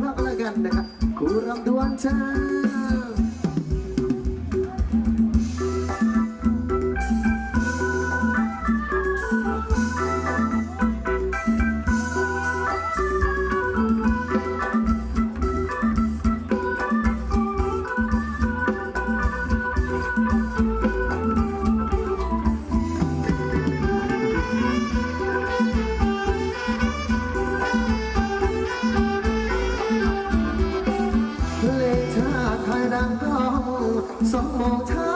งานเสองมองเช้า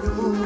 Lord.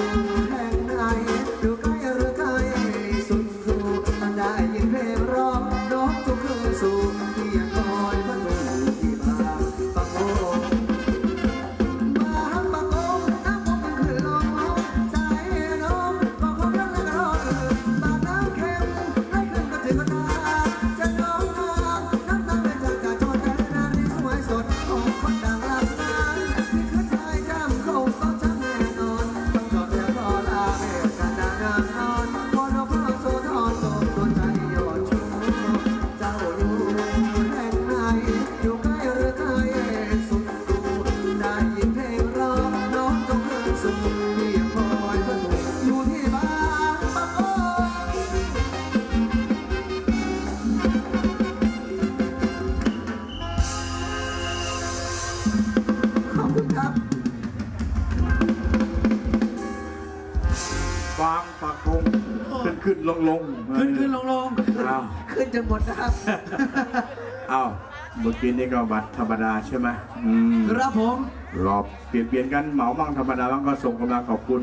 ฟางปากพงขึ้นขึ้นลงลงขึ้นขึ้นลงลงขึ้นจนหมดนะครับเอาเมื่อกี้นี่ก็บัตรธรรมดาใช่ไหมครับผมรอบเปลี่ยนเปลี่ยนกันเหมาบ้างธรรมดาบ้างก็ส่งกำลังขอบคุณ